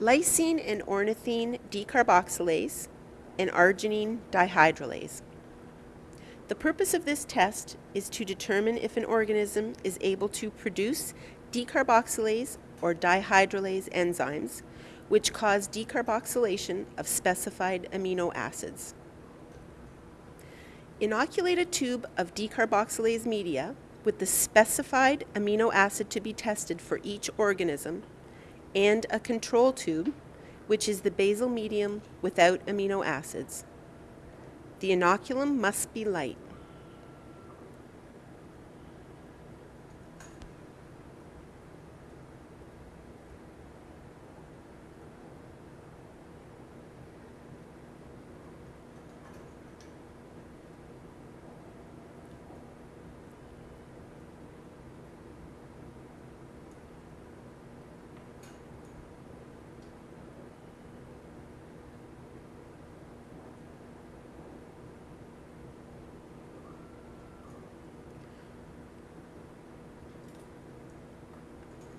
lysine and ornithine decarboxylase, and arginine dihydrolase. The purpose of this test is to determine if an organism is able to produce decarboxylase or dihydrolase enzymes, which cause decarboxylation of specified amino acids. Inoculate a tube of decarboxylase media with the specified amino acid to be tested for each organism and a control tube, which is the basal medium without amino acids. The inoculum must be light.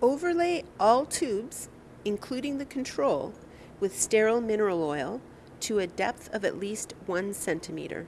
Overlay all tubes, including the control, with sterile mineral oil to a depth of at least one centimeter.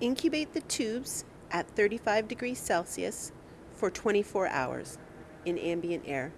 Incubate the tubes at 35 degrees Celsius for 24 hours in ambient air.